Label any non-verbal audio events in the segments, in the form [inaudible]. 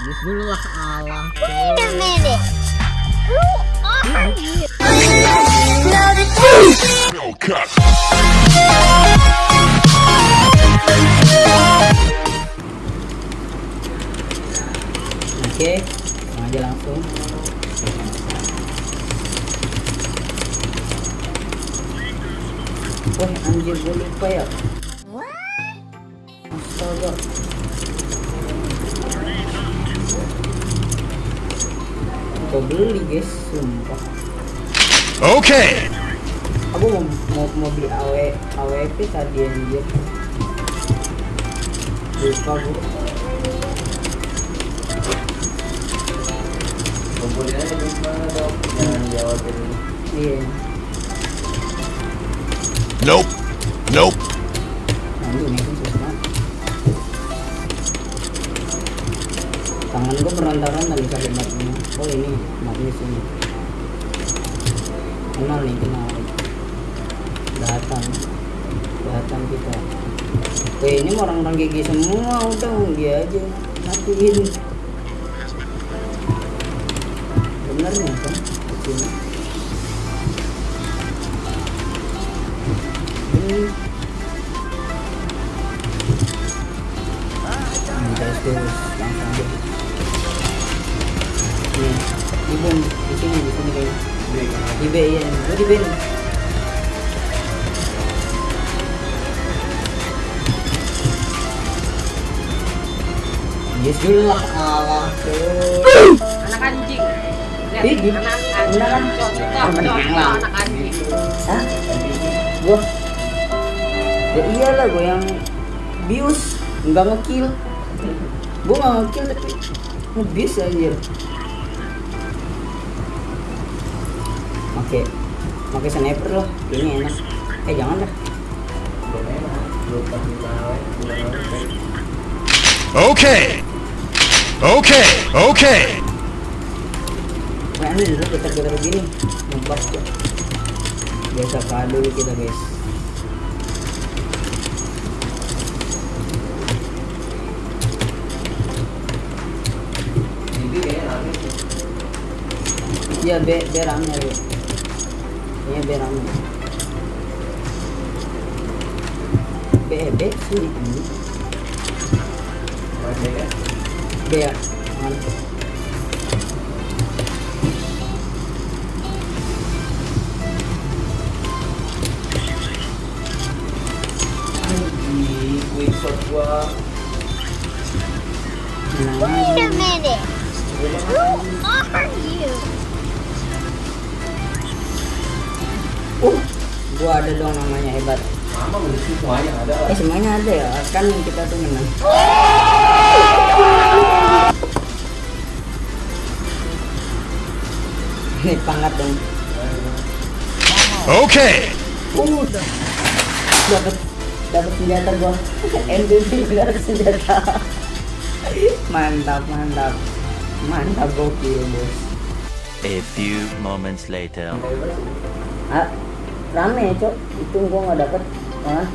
Justru lah Allah. Wait a minute. Who are you? Oke, langsung aja langsung. Wah anjir gue lupa ya. Astaga. Gue beli guys, sumpah. Okay. Aku mau mau, mau beli AW AWP tadi anjir. Lupa gue. Komponennya di mana dok? Jangan jawab ini. Iya. Nope. Nope. Aduh, Tangan gue berantakan dari kali mapnya. Oh ini mapnya sini. Kenal nih, kenal. Datang, datang kita. Weh ini mah orang-orang GG semua, udah dia aja matiin. Benernya kan? Sini. Ini terus di di sini, di sini guys. Di B ya, di B. Nih. Yes dulu lah Allah tuh. anak anjing. Lihat, anak anjing. Anak Hah? Gua Ya iyalah gue yang bius. Nggak ngekill. Gue nggak ngekill tapi ngebius aja Oke Pakai sniper loh Ini enak Eh jangan enak. Okay. Okay. Okay. Nah ini dulu getar-getar begini Ngebas kok Biasa dulu kita guys Ini kayaknya habis. Iya B, B rame B Iya B rame B, B sini anjing Masih? B Mana? Di quick shot gua. Menang Wait a minute. Who are you? Uh, gua ada dong namanya hebat. Mama mesti semuanya ada. Eh semuanya ada ya, kan kita tuh menang. Ini pangkat dong. Okay. Uh, dapat dapat senjata gua. [laughs] MVP dapat senjata. Mantap mantap. Mantap gokil bos. A few moments later. ah rame ya cok itu gua nggak dapet malah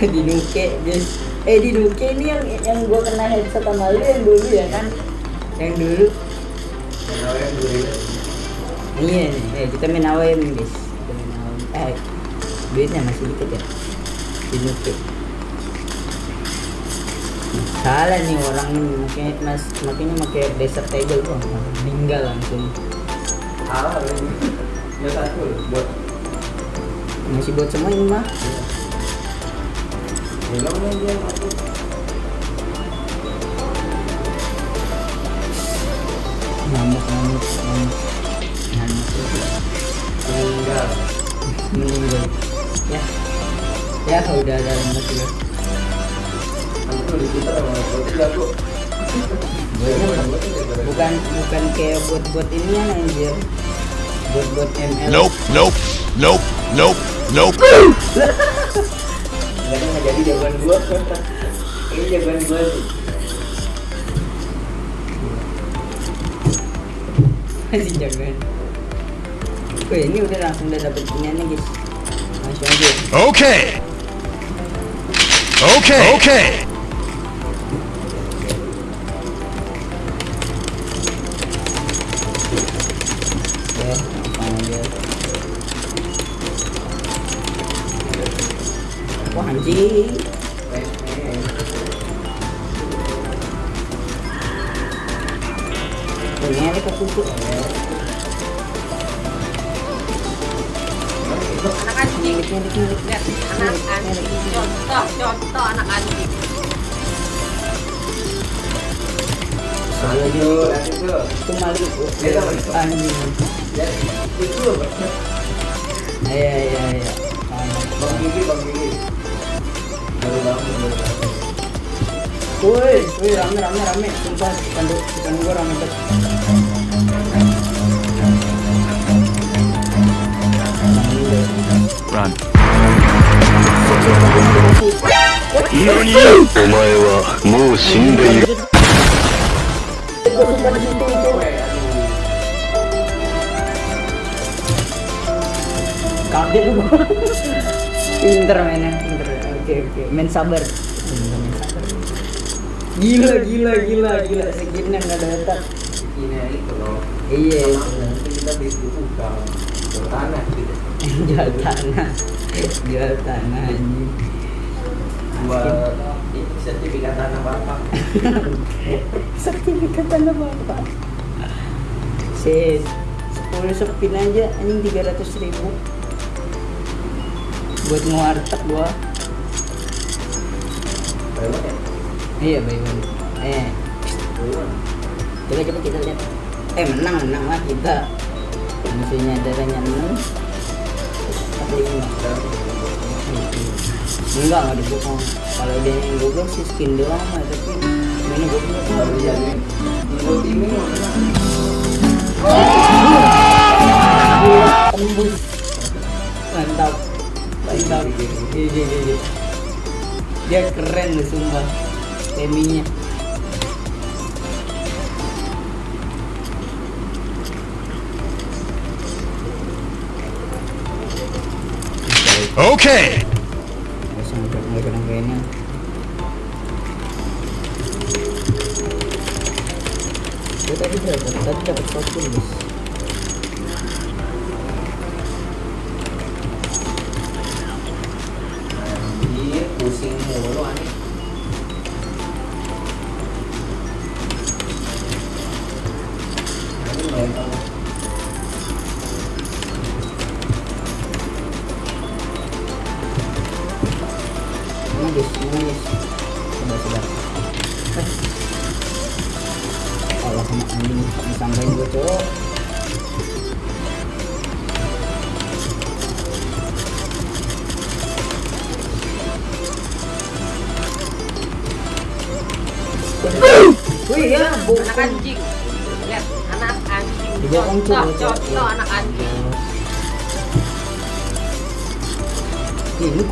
[laughs] di Duke guys eh di Duke ini yang yang gua kena headset sama lu yang dulu ya kan yang dulu yang dulu? Iya nih, eh, kita main AWM guys. Kita main AWM. Eh, duitnya masih dikit ya. Dinukit. Salah nih orang nih, makanya mas makanya pakai desert table tuh meninggal langsung. Salah ini. Ya satu buat. Masih buat semua ini mah. Belum aja aku. Ngamuk ngamuk ngamuk. Ngamuk Meninggal. meninggal. Ya. Ya udah ada lemas juga. Bukan bukan kayak buat-buat ini ya anjir. Buat-buat ML. Nope. Nope. Nope. Nope. Nope. [laughs] Nggak jadi jagoan gua. [laughs] Ini jagoan gua [laughs] sih. masih jagoan Wih ini udah langsung udah dapet iniannya guys Itu aja. Okay. Okay. Okay. Ini ada ketusuk. Anak anjing. Lihat, anak anjing. Contoh, contoh anak anjing. Itu maling bu. Beda, Bang. Anjing. Ya, itu. Bang Gigi, Bang Gigi. Woi, woi rame rame rame. Sumpah ikan ikan gua rame banget. Run. 何お前はもう死んでいる Kaget lu. pinter mainnya, pinter. Oke oke, main sabar. Gila gila gila gila segini nggak ada otak. Ini itu loh. Iya. Kita bisa buka ke tanah gitu. Jual tanah, jual tanah anjing. Buat sertifikat tanah bapak. [laughs] Sertifikat tanah bapak. Sis, 10 sepin aja anjing 300 ribu buat ngewarteg gua? Iya bayar eh. Coba coba kita lihat. Eh menang menang lah kita. Musuhnya darahnya lima enggak nggak dibuka kalau dia yang google sih skin doang tapi ini google Baru jadi. Mana? tembus mantap. Mantap. Iya iya iya. Dia keren loh sumpah teminya Okay. Kayaknya Gue tadi berapa? Tadi dapat satu bos 我乱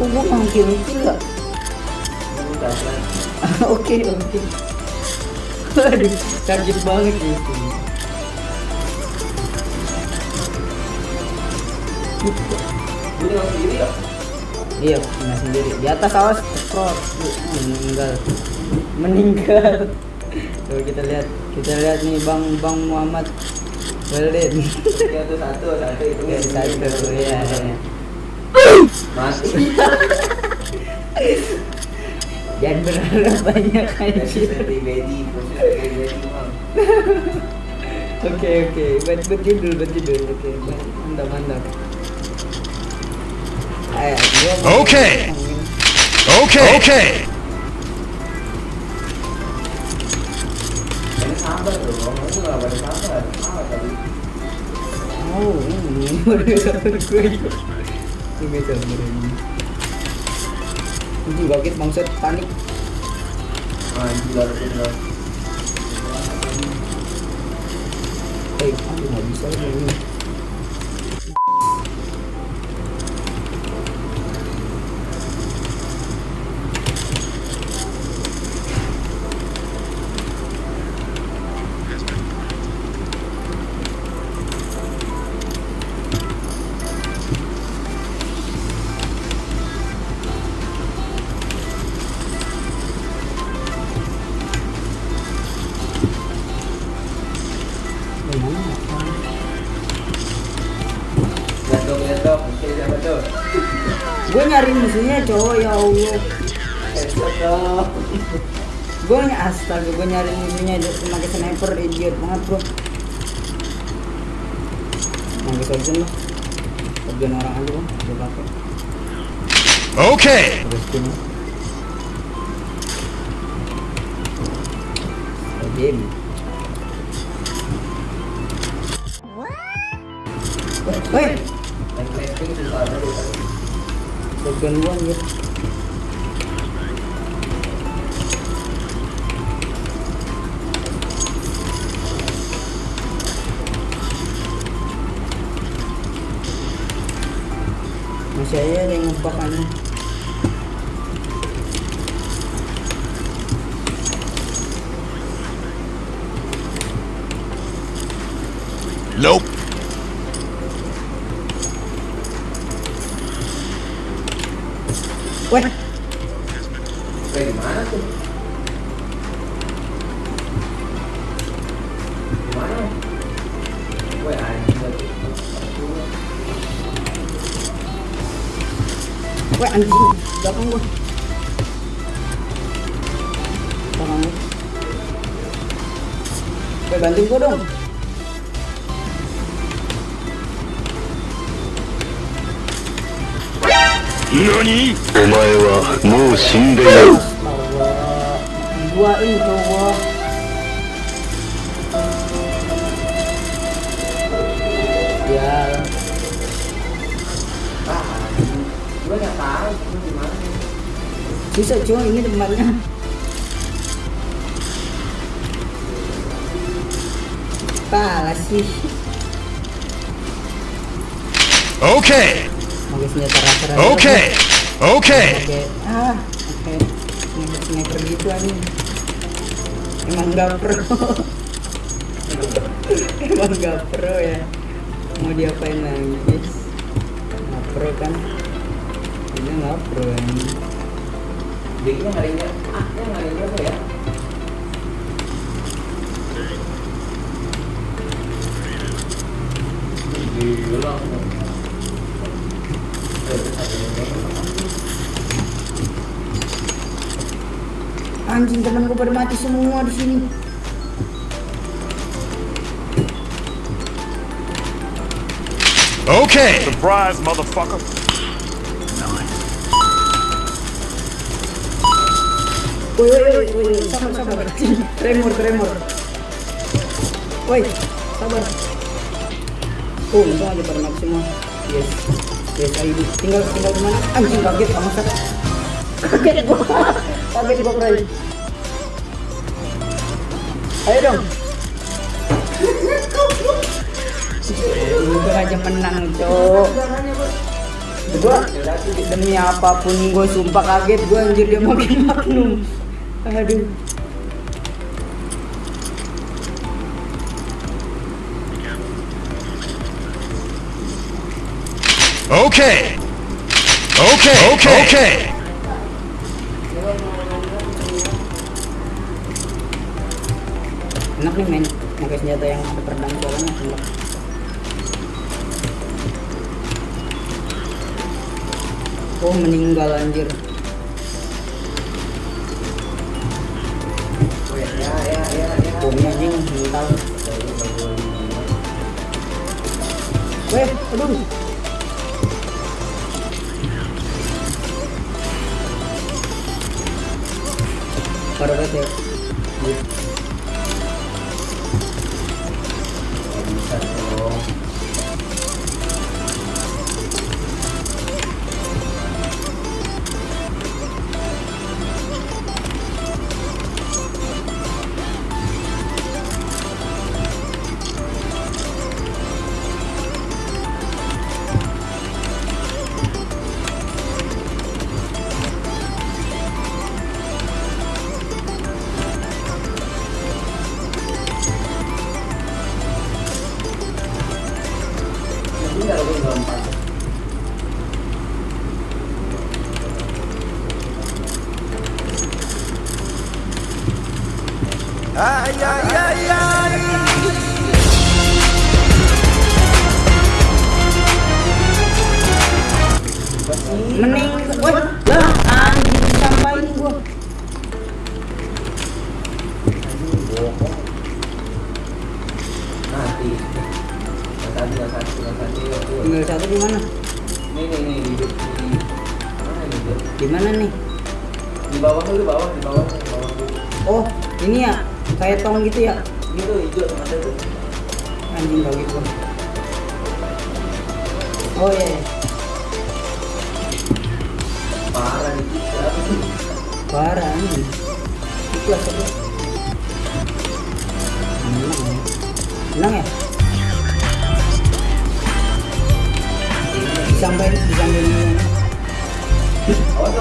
Kok? Ini udah kan. Oke, oke. Waduh, kaget banget gitu. Sendiri ya? Iya, punya sendiri. Di atas awas. Uh, meninggal. Meninggal. Coba kita lihat. Kita lihat nih Bang Bang Muhammad Walid. Ya tuh satu, satu itu satu ya. [laughs] Jangan berharap banyak anjir. Oke oke, buat buat judul buat judul. Oke, mantap mantap. Mau- Oke. Sabar pada sabar. Sabar tadi. Oh, ini [laughs] baru sabar gue. Ini sabar ini. Ini bangkit bangsat panik. Anjir, harus bener. Eh, aduh nggak bisa ini. Nyari musuhnya cowok ya Allah. Gue ny astaga gue nyari musuhnya dia pakai sniper idiot banget bro. Pakai shotgun lah. Shotgun orang aja bang gue pakai. Ini game. Woi, Main crafting susah ada di sana. shotgun gua anjir. Masih aja ada yang ngebak anjing. Nope. Uầy Đây má ai Uầy ăn Đó không luôn Đó không luôn Vậy bạn đừng có đâu Nani? Omae wa mou shindeiru. Allah, ini Allah. Ya. Bisa cuma ini tempatnya. Pala sih. Okay. Pakai senjata rasa Okay. Okay. Oke, ah, oke. Sniper sniper gitu anjing. Emang gak pro. [laughs] Emang gak pro ya. Mau diapain lagi, guys? Gak pro kan? Ini gak pro anjing. Jadi yang ngarinya, ah yang ngarinya apa ya? Gila. Anjing temen gue pada mati semua di sini. Okay. Surprise, motherfucker. Woi, woi, woi, sabar, sabar. Tremor, tremor. Woi, sabar. Oh, untung aja pada semua. Yes, yes, ID. Tinggal, tinggal di mana? Anjing kaget, kamu kaget. Kaget gua, kaget gua Bray. Ayo dong. Untung aja menang, cok. Gua demi apa pun gue sumpah kaget gue anjir dia makin magnum. Aduh. Okay. Okay. Okay. Okay. Enak nih main pakai senjata yang ada pedang soalnya enak. Oh meninggal anjir. Oh ya, ya, ya, ya, ya. Weh, aduh. Parah banget sih? Mending, woi, lah anjing disampain gua. Mati. Satu, di mana? Nih, nih, di, di? Di mana nih? Di bawah dulu, bawah, di bawah, di bawah. Oh, ini ya, kayak tong gitu ya? Gitu, hijau ada tuh. Anjing kau gitu. Oh iya, iya. Parah nih, parah anjing. Aku. Menang ya? Menang ya? Disampaikan, disampaikan. Awas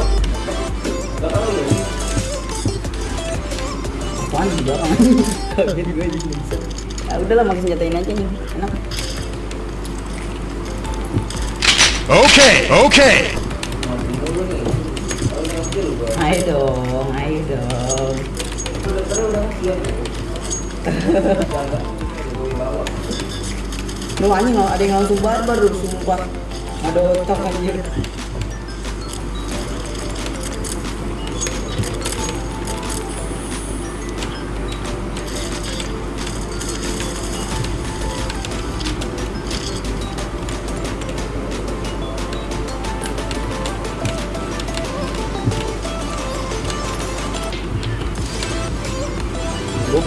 Apaan di belakang anjing? Kaget gue jadi bisa. Ah, udahlah makin senjatain aja nih. Enak. Okay. Lu gua. Ayo dong, ayo dong. [laughs] Lu anjing ada yang langsung barbar lu sumpah. Ada otak anjir.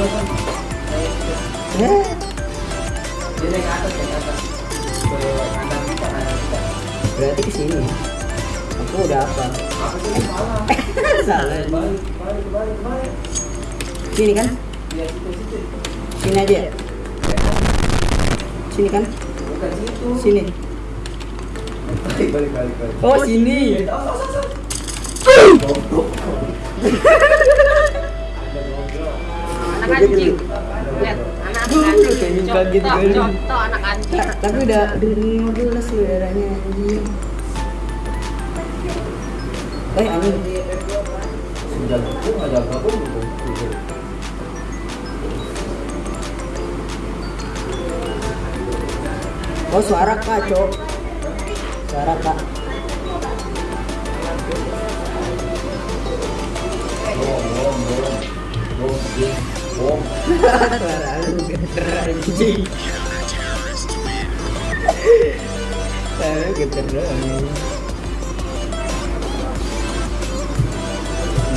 Dia naik ke atas, naik ke atas. Ke kanan kita, kanan kita. berarti ke sini. Aku udah apa? Apa [laughs] sih salah? Salah. Balik, balik, balik, balik. Sini kan? Situ, situ. Sini aja. ya? Sini kan? Bukan situ. Sini. Balik, balik, balik, balik. Oh, sini. Oh, [laughs] oh, [laughs] anjing. Lihat, anak anjing. Kaget Contoh, kali. contoh anak anjing. Ta- tapi udah udah belas loh darahnya anjing. Eh anjing. Sudah gabung, nggak jaga gabung gitu. Gitu. Oh suara kak cok. Suara kak. Bom, bom, bom. Bom,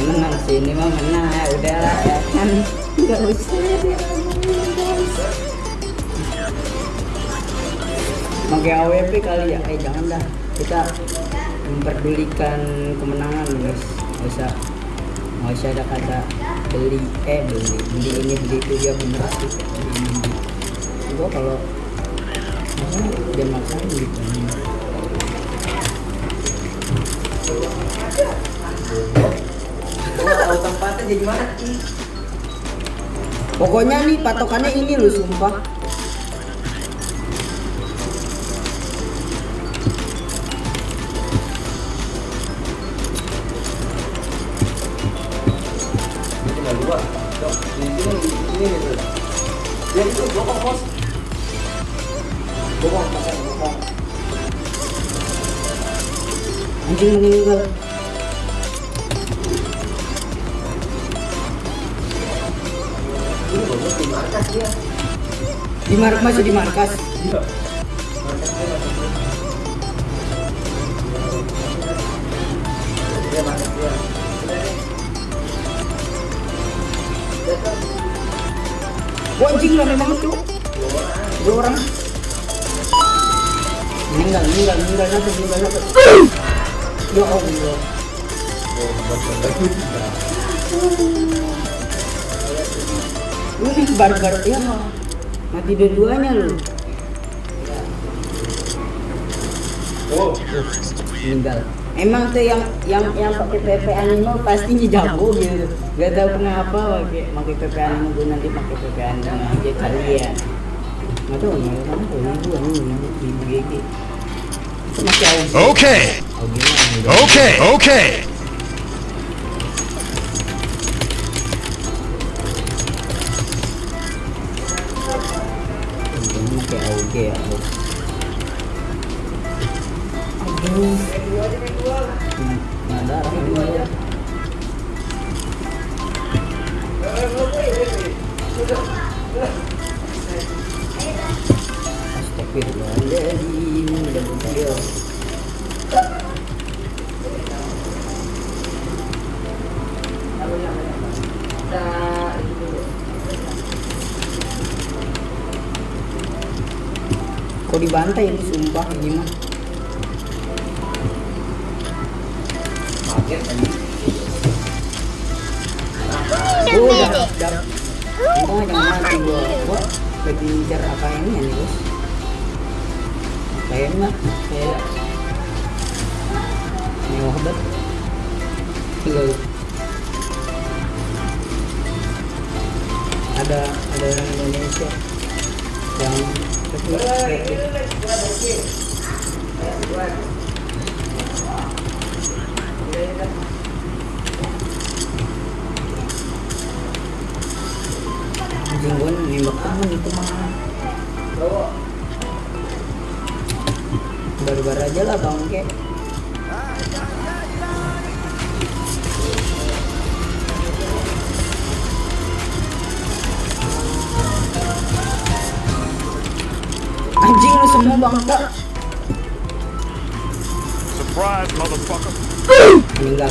Menang sih ini mah menang ya udahlah ya kan. Gak usah. Guys. Pakai AWP kali ya, eh jangan dah. Kita memperdulikan kemenangan guys, nggak usah. Nggak usah ada kata beli eh beli beli ini beli itu dia bener sih beli ini beli. gua kalau masa dia maksain gitu Gua nggak tahu tempatnya jadi mana. pokoknya nih patokannya ini loh sumpah Ini dua. Dok, di sini, di sini gitu. Ya itu bokong bos. Bokong, pakai bokong. anjing meninggal Ini bokong di markas dia. di mar masih di markas Iya. Rame banget tuh dua orang. Meninggal meninggal meninggal satu meninggal satu ya Allah. Ini barbar ya mati dua-duanya lu. Oh, meninggal emang tuh yang yang yang pakai PP animo pastinya jago gitu gak tahu kenapa pakai pakai PP animo gue nanti pakai PP animo aja nggak tahu nggak tahu ibu ibu ibu audio mah Okay. Okay. ini kayak audio ya. Aduh dibantai ini sumpah ini mah kaget tadi. oh udah udah. untung aja nggak mati gua gua lagi ngejar apa ini ya nih bos kayak mah kayak mewah banget. Loh. ada ada orang Indonesia anjing Surprise, motherfucker. meninggal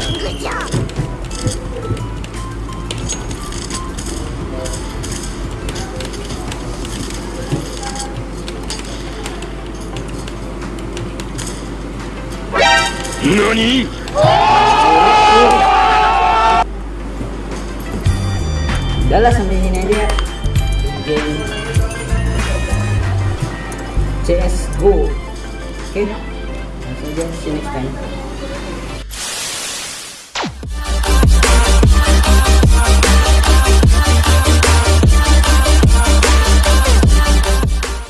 Nani? udah lah sampai sini aja ya game CS GO oke langsung aja see you next time